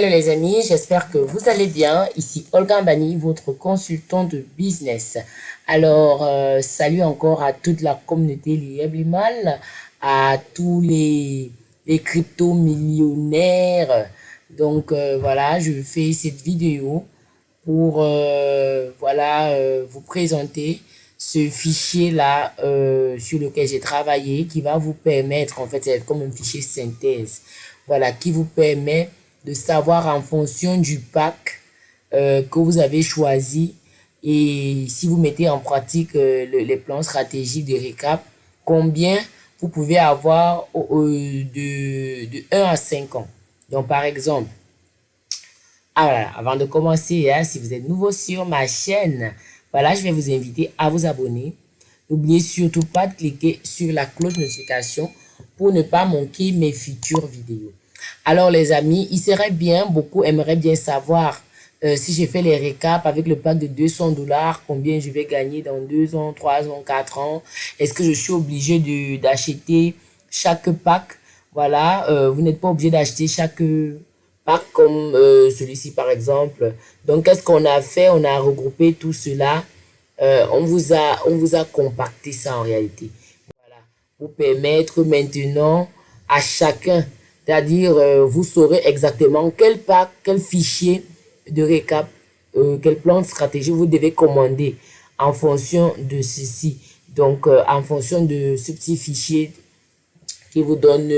Hello les amis, j'espère que vous allez bien. Ici Olga Bani, votre consultant de business. Alors, euh, salut encore à toute la communauté Liable à tous les, crypto-millionnaires. Donc euh, voilà, je fais cette vidéo pour euh, voilà vous présenter ce fichier là sur lequel j'ai travaillé qui va vous permettre en fait c'est comme un fichier synthèse voilà qui vous permet de savoir en fonction du pack euh, que vous avez choisi et si vous mettez en pratique euh, les plans stratégiques de récap, combien vous pouvez avoir de, de 1 à 5 ans. Donc, par exemple, ah, avant de commencer, hein, si vous êtes nouveau sur ma chaîne, voilà, je vais vous inviter à vous abonner. N'oubliez surtout pas de cliquer sur la cloche de notification pour ne pas manquer mes futures vidéos. Alors les amis, il serait bien, beaucoup aimeraient bien savoir euh, si j'ai fait les récaps avec le pack de 200 dollars, combien je vais gagner dans 2 ans, 3 ans, 4 ans. Est-ce que je suis obligé d'acheter chaque pack? Voilà, euh, vous n'êtes pas obligé d'acheter chaque pack comme euh, celui-ci par exemple. Donc qu'est-ce qu'on a fait? On a regroupé tout cela. on, vous a, on vous a compacté ça en réalité. Voilà, pour permettre maintenant à chacun c'est-à-dire, euh, vous saurez exactement quel pack, quel fichier de récap, euh, quel plan de stratégie vous devez commander en fonction de ceci. Donc, euh, en fonction de ce petit fichier qui vous donne,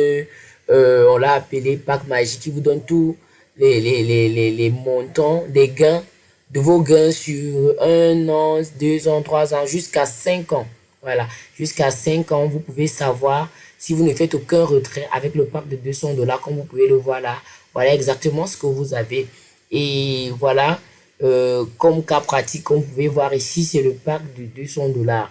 on l'a appelé pack magique, qui vous donne tous les, les, les, les, montants des gains, de vos gains sur un an, deux ans, trois ans, jusqu'à cinq ans. Voilà, jusqu'à cinq ans, vous pouvez savoir si vous ne faites aucun retrait avec le pack de 200 dollars, comme vous pouvez le voir là, voilà exactement ce que vous avez. Et voilà, euh, comme cas pratique, comme vous pouvez voir ici, c'est le pack de 200 dollars.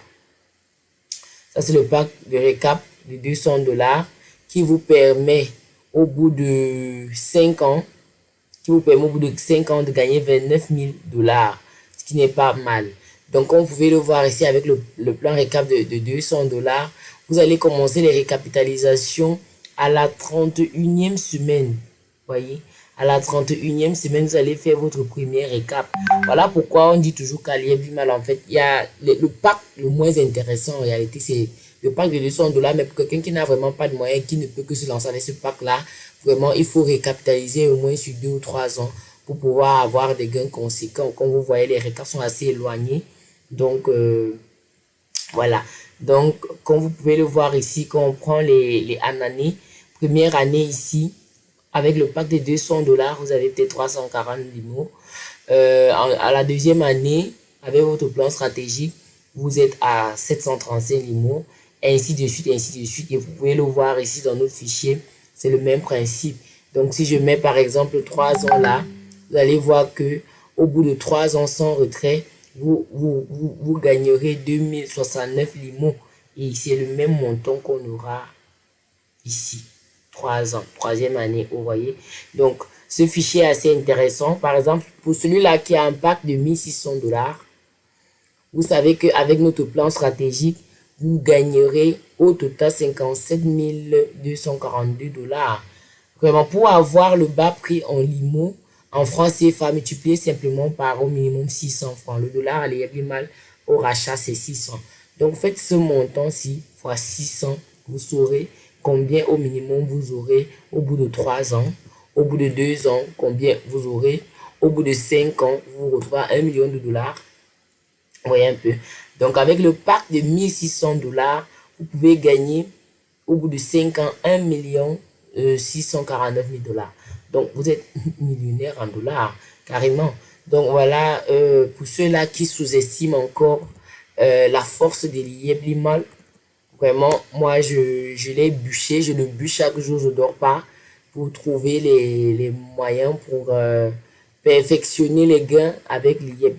Ça, c'est le pack de récap de 200 dollars qui vous permet au bout de 5 ans, qui vous permet au bout de 5 ans de gagner 29 000 dollars, ce qui n'est pas mal. Donc, comme vous pouvez le voir ici avec le, plan récap de, de 200 dollars, vous allez commencer les récapitalisations à la 31e semaine. Voyez, à la 31e semaine, vous allez faire votre premier récap. Voilà pourquoi on dit toujours qu'à mal. En fait, il y a le, pack le moins intéressant en réalité, c'est le pack de 200 dollars. Mais pour quelqu'un qui n'a vraiment pas de moyens, qui ne peut que se lancer avec ce pack-là, vraiment, il faut récapitaliser au moins sur deux ou trois ans pour pouvoir avoir des gains conséquents. Comme vous voyez, les récaps sont assez éloignés. Donc, euh, voilà. Donc, comme vous pouvez le voir ici, quand on prend les, les années, première année ici, avec le pack de 200 dollars, vous avez peut-être 340 limos. Euh, à la deuxième année, avec votre plan stratégique, vous êtes à 735 limos, ainsi de suite, ainsi de suite. Et vous pouvez le voir ici dans notre fichier, c'est le même principe. Donc, si je mets par exemple 3 ans là, vous allez voir que au bout de 3 ans sans retrait, vous, vous, vous, gagnerez 2069 limons. Et c'est le même montant qu'on aura ici. 3 ans, troisième année, vous voyez. Donc, ce fichier est assez intéressant. Par exemple, pour celui-là qui a un pack de 1600 dollars, vous savez qu'avec notre plan stratégique, vous gagnerez au total 57 242 dollars. Vraiment, pour avoir le bas prix en limo, en francs CFA, multiplié simplement par au minimum 600 francs. Le dollar, est plus mal au rachat, c'est 600. Donc, faites ce montant-ci fois 600. Vous saurez combien au minimum vous aurez au bout de 3 ans. Au bout de 2 ans, combien vous aurez. Au bout de 5 ans, vous retrouvez 1 million de dollars. Voyez un peu. Donc, avec le pack de 1600 dollars, vous pouvez gagner au bout de 5 ans 1 million 649 000 dollars. Donc, vous êtes millionnaire en dollars, carrément. Donc, voilà, euh, pour ceux-là qui sous-estiment encore euh, la force des liens vraiment, moi, je, je l'ai bûché, je le bûche chaque jour, je dors pas pour trouver les, les moyens pour euh, perfectionner les gains avec l'IEP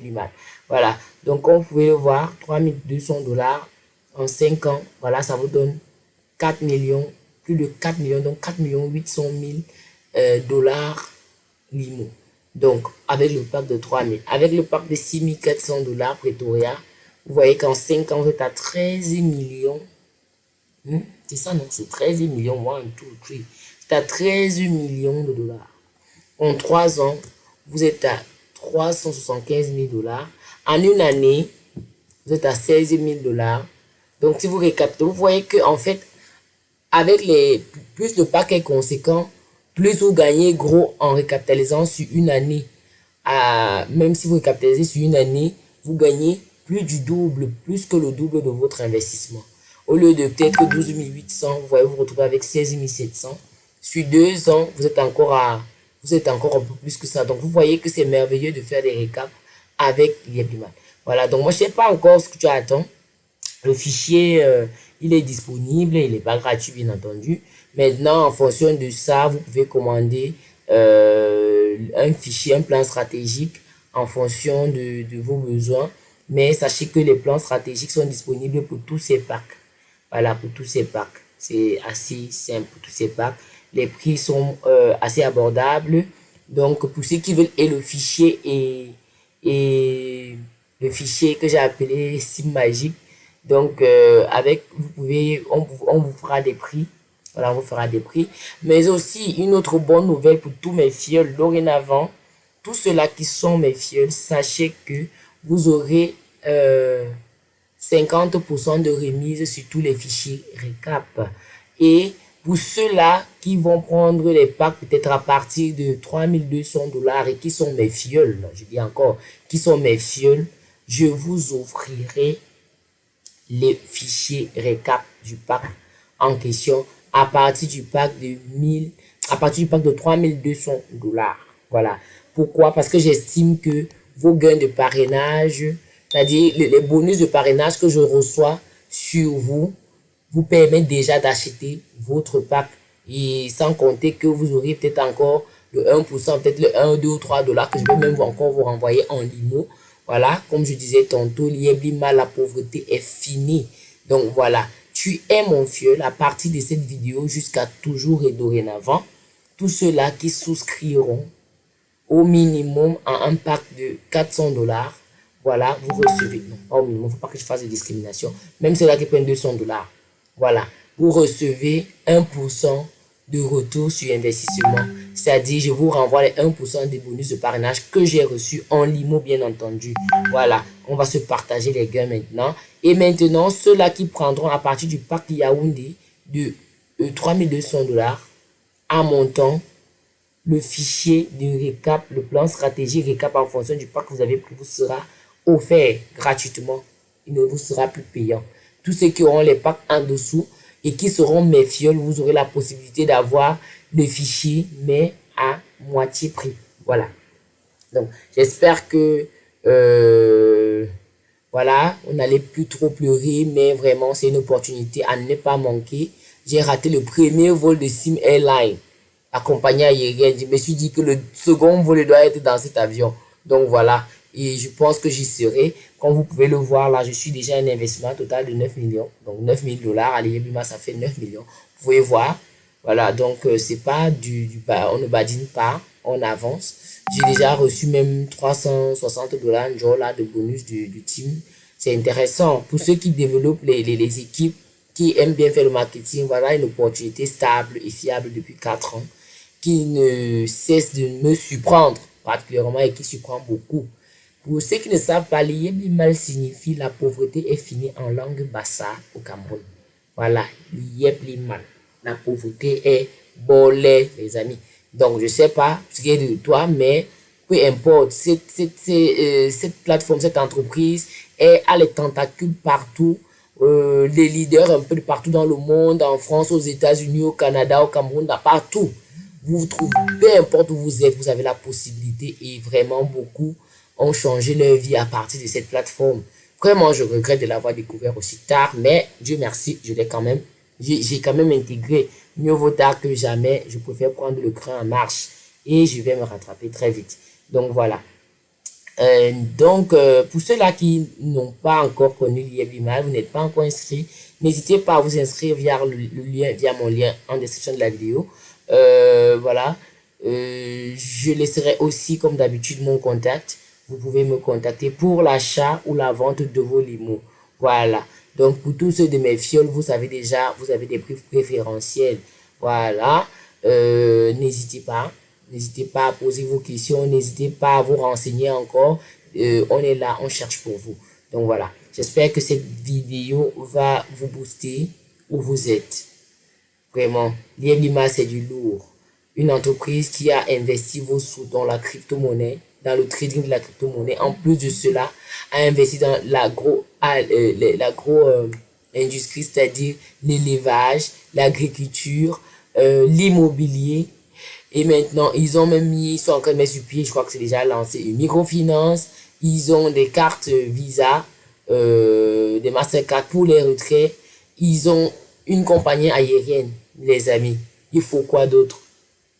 Voilà, donc comme vous pouvez le voir, 3200 dollars en 5 ans, voilà, ça vous donne 4 millions, plus de 4 millions, donc 4 millions 800 000 euh, dollars limo. Donc, avec le pack de 3000. Avec le pack de 6400 dollars Pretoria, vous voyez qu'en 5 ans, vous êtes à 13 millions. Hmm? C'est ça, non? C'est 13 millions. 1, 2, 3. C'est à 13 millions de dollars. En trois ans, vous êtes à 375 000 dollars. En une année, vous êtes à 16 000 dollars. Donc, si vous récapitulez, vous voyez que en fait, avec les plus le pack est conséquent, plus vous gagnez gros en récapitalisant sur une année. À, même si vous récapitalisez sur une année, vous gagnez plus du double, plus que le double de votre investissement. Au lieu de peut-être 12 800, vous voyez vous retrouver avec 16 700. Sur deux ans, vous êtes encore à, vous êtes encore un peu plus que ça. Donc, vous voyez que c'est merveilleux de faire des récaps avec Yebliman. Voilà, donc moi, je sais pas encore ce que tu attends. Le fichier, euh, il est disponible, il n'est pas gratuit, bien entendu. Maintenant, en fonction de ça, vous pouvez commander euh, un fichier, un plan stratégique en fonction de, de vos besoins. Mais sachez que les plans stratégiques sont disponibles pour tous ces packs. Voilà, pour tous ces packs. C'est assez simple pour tous ces packs. Les prix sont euh, assez abordables. Donc, pour ceux qui veulent, et le fichier et, et le fichier que j'ai appelé Sim Magique. Donc, euh, avec, vous pouvez, on, on vous fera des prix. Voilà, on vous fera des prix. Mais aussi, une autre bonne nouvelle pour tous mes fioles dorénavant. Tous ceux-là qui sont mes fioles, sachez que vous aurez euh, 50% de remise sur tous les fichiers récap. Et pour ceux-là qui vont prendre les packs peut-être à partir de 3200 dollars et qui sont mes fioles, je dis encore, qui sont mes fioles, je vous offrirai les fichiers récap du pack en question à partir du pack de 1000, à partir du pack de 3200 dollars. Voilà. Pourquoi? Parce que j'estime que vos gains de parrainage, c'est-à-dire les, bonus de parrainage que je reçois sur vous, vous permettent déjà d'acheter votre pack. Et sans compter que vous aurez peut-être encore le 1%, peut-être le 1, 2 ou 3 dollars que je vais même encore vous renvoyer en limo. Voilà, comme je disais tantôt, l'IEBLIMA, la pauvreté est finie. Donc voilà, tu es mon fiel à partir de cette vidéo jusqu'à toujours et dorénavant. Tous ceux-là qui souscriront au minimum à un pack de 400 dollars, voilà, vous recevez, non, pas au minimum, il ne faut pas que je fasse de discrimination, même ceux-là qui prennent 200 dollars, voilà, vous recevez 1% de retour sur investissement, c'est-à-dire je vous renvoie les 1% des bonus de parrainage que j'ai reçu en limo, bien entendu. Voilà, on va se partager les gains maintenant. Et maintenant, ceux-là qui prendront à partir du pack Yaoundé de 3200 dollars à montant, le fichier de récap, le plan stratégie récap en fonction du pack que vous avez pris vous sera offert gratuitement. Il ne vous sera plus payant. Tous ceux qui auront les packs en dessous et qui seront mes fioles, vous aurez la possibilité d'avoir le fichier, mais à moitié prix. Voilà. Donc, j'espère que, euh, voilà, on n'allait plus trop pleurer, mais vraiment, c'est une opportunité à ne pas manquer. J'ai raté le premier vol de Sim Airline accompagné aérienne. Je me suis dit que le second vol doit être dans cet avion. Donc voilà, et je pense que j'y serai. Comme vous pouvez le voir là, je suis déjà un investissement total de 9 millions. Donc 9 000 dollars, allez, ça fait 9 millions. Vous pouvez voir, voilà, donc euh, c'est pas du, du on ne badine pas, on avance. J'ai déjà reçu même 360 dollars là de bonus du, du team. C'est intéressant pour ceux qui développent les, les, les équipes qui aiment bien faire le marketing, voilà une opportunité stable et fiable depuis 4 ans qui ne cesse de me surprendre particulièrement et qui surprend beaucoup. Pour ceux qui ne savent pas, mal signifie la pauvreté est finie en langue bassa au Cameroun. Voilà, mal. La pauvreté est bolée, les amis. Donc, je sais pas ce qui est de toi, mais peu importe, cette, cette, euh, cette, plateforme, cette entreprise est, a les tentacules partout. Euh, les leaders un peu de partout dans le monde, en France, aux États-Unis, au Canada, au Cameroun, partout vous vous trouvez, peu importe où vous êtes, vous avez la possibilité et vraiment beaucoup ont changé leur vie à partir de cette plateforme. Vraiment, je regrette de l'avoir découvert aussi tard, mais Dieu merci, je l'ai quand même, j'ai quand même intégré. Mieux vaut tard que jamais, je préfère prendre le cran en marche et je vais me rattraper très vite. Donc voilà. Euh, donc, euh, pour ceux-là qui n'ont pas encore connu l'IEBIMAL, vous n'êtes pas encore inscrit, n'hésitez pas à vous inscrire via le, lien, via mon lien en description de la vidéo. Euh, voilà. Je laisserai aussi, comme d'habitude, mon contact. Vous pouvez me contacter pour l'achat ou la vente de vos limos. Voilà. Donc, pour tous ceux de mes fioles, vous savez déjà, vous avez des prix préférentiels. Voilà. Euh, N'hésitez pas. N'hésitez pas à poser vos questions, n'hésitez pas à vous renseigner encore. Euh, on est là, on cherche pour vous. Donc voilà, j'espère que cette vidéo va vous booster où vous êtes. Vraiment, Lima, c'est du lourd. Une entreprise qui a investi vos sous dans la crypto-monnaie, dans le trading de la crypto-monnaie. En plus de cela, a investi dans l'agro, euh, euh, c'est-à-dire l'élevage, l'agriculture, euh, l'immobilier. Et maintenant, ils ont même mis, sont en train de mettre sur pied, je crois que c'est déjà lancé, une microfinance. Ils ont des cartes Visa, des Mastercard pour les retraits. Ils ont une compagnie aérienne, les amis. Il faut quoi d'autre?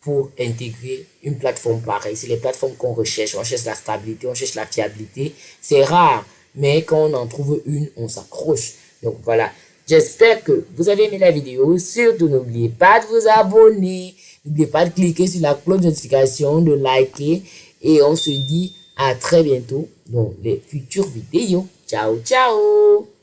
Pour intégrer une plateforme pareille C'est les plateformes qu'on recherche. On cherche la stabilité, on cherche la fiabilité. C'est rare, mais quand on en trouve une, on s'accroche. Donc voilà, j'espère que vous avez aimé la vidéo. Surtout, n'oubliez pas de vous abonner. N'oubliez pas de cliquer sur la cloche de notification, de liker. Et on se dit à très bientôt dans les futures vidéos. Ciao, ciao